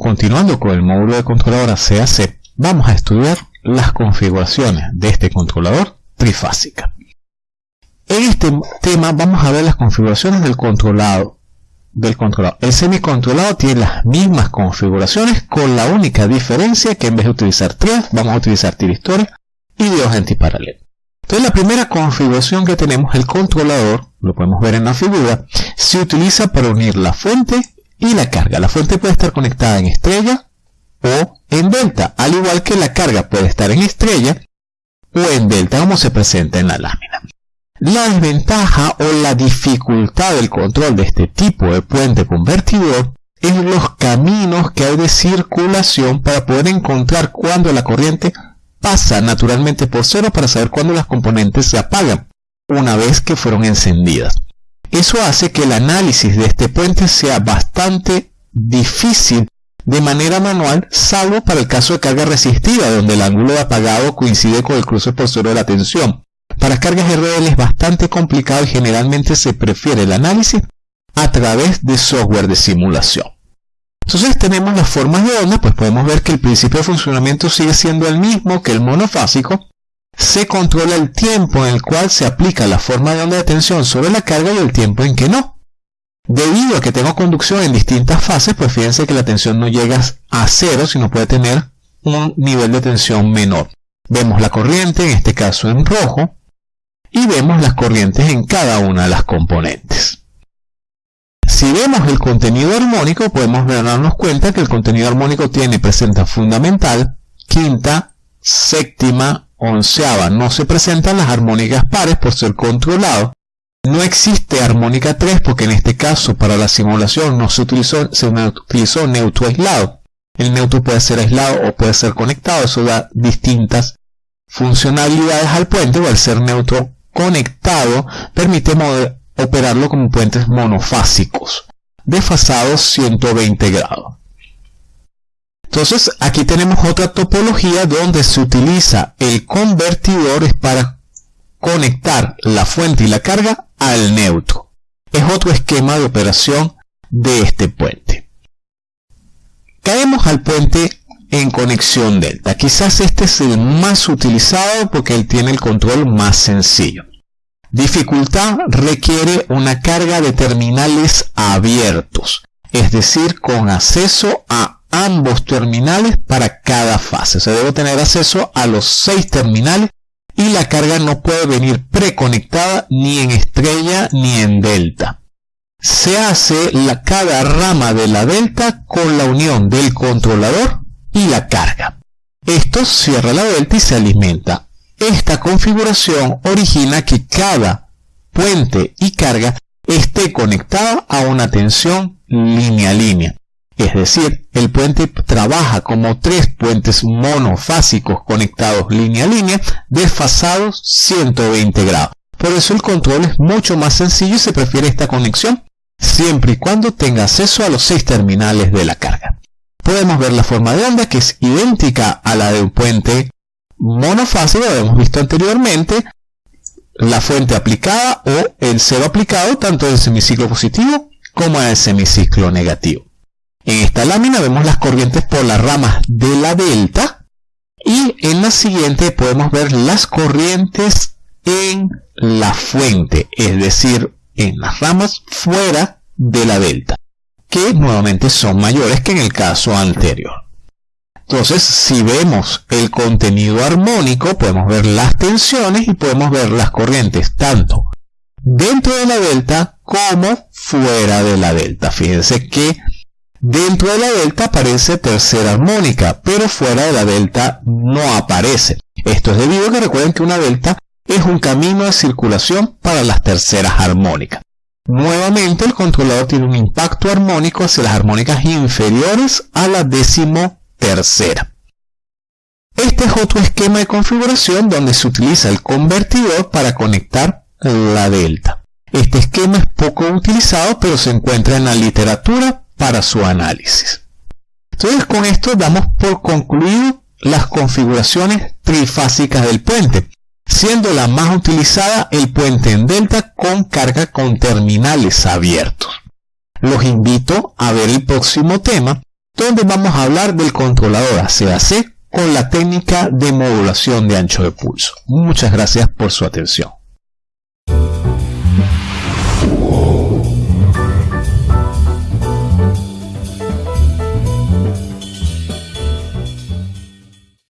continuando con el módulo de controladora CAC, vamos a estudiar las configuraciones de este controlador trifásica. En este tema vamos a ver las configuraciones del controlado. Del controlado. El semicontrolado tiene las mismas configuraciones con la única diferencia que en vez de utilizar tres vamos a utilizar tiristores y dos antiparalelos. Entonces la primera configuración que tenemos, el controlador, lo podemos ver en la figura, se utiliza para unir la fuente y la carga. La fuente puede estar conectada en estrella o en delta, al igual que la carga puede estar en estrella o en delta, como se presenta en la lámina. La desventaja o la dificultad del control de este tipo de puente convertidor es los caminos que hay de circulación para poder encontrar cuando la corriente pasa naturalmente por cero para saber cuándo las componentes se apagan una vez que fueron encendidas. Eso hace que el análisis de este puente sea bastante difícil de manera manual, salvo para el caso de carga resistida, donde el ángulo de apagado coincide con el cruce por de la tensión. Para cargas RL es bastante complicado y generalmente se prefiere el análisis a través de software de simulación. Entonces tenemos las formas de onda, pues podemos ver que el principio de funcionamiento sigue siendo el mismo que el monofásico. Se controla el tiempo en el cual se aplica la forma de onda de tensión sobre la carga y el tiempo en que no. Debido a que tengo conducción en distintas fases, pues fíjense que la tensión no llega a cero, sino puede tener un nivel de tensión menor. Vemos la corriente, en este caso en rojo, y vemos las corrientes en cada una de las componentes. Si vemos el contenido armónico, podemos darnos cuenta que el contenido armónico tiene presenta fundamental, quinta, séptima, onceava. No se presentan las armónicas pares por ser controlado. No existe armónica 3 porque en este caso para la simulación no se utilizó, se utilizó neutro aislado. El neutro puede ser aislado o puede ser conectado. Eso da distintas funcionalidades al puente o al ser neutro conectado permite operarlo como puentes monofásicos, desfasados 120 grados. Entonces aquí tenemos otra topología donde se utiliza el convertidor para conectar la fuente y la carga al neutro. Es otro esquema de operación de este puente. Caemos al puente en conexión delta. Quizás este es el más utilizado porque él tiene el control más sencillo. Dificultad requiere una carga de terminales abiertos, es decir, con acceso a ambos terminales para cada fase. Se debe tener acceso a los seis terminales y la carga no puede venir preconectada ni en estrella ni en delta. Se hace la, cada rama de la delta con la unión del controlador y la carga. Esto cierra la delta y se alimenta esta configuración origina que cada puente y carga esté conectada a una tensión línea-línea. Es decir, el puente trabaja como tres puentes monofásicos conectados línea-línea, desfasados 120 grados. Por eso el control es mucho más sencillo y se prefiere esta conexión siempre y cuando tenga acceso a los seis terminales de la carga. Podemos ver la forma de onda que es idéntica a la de un puente monofásico, lo hemos visto anteriormente, la fuente aplicada o el cero aplicado tanto en el semiciclo positivo como en el semiciclo negativo. En esta lámina vemos las corrientes por las ramas de la delta y en la siguiente podemos ver las corrientes en la fuente, es decir, en las ramas fuera de la delta, que nuevamente son mayores que en el caso anterior. Entonces, si vemos el contenido armónico, podemos ver las tensiones y podemos ver las corrientes tanto dentro de la delta como fuera de la delta. Fíjense que dentro de la delta aparece tercera armónica, pero fuera de la delta no aparece. Esto es debido a que recuerden que una delta es un camino de circulación para las terceras armónicas. Nuevamente el controlador tiene un impacto armónico hacia las armónicas inferiores a la décimo tercera. Este es otro esquema de configuración donde se utiliza el convertidor para conectar la delta. Este esquema es poco utilizado pero se encuentra en la literatura para su análisis. Entonces con esto damos por concluido las configuraciones trifásicas del puente, siendo la más utilizada el puente en delta con carga con terminales abiertos. Los invito a ver el próximo tema donde vamos a hablar del controlador ACAC con la técnica de modulación de ancho de pulso. Muchas gracias por su atención.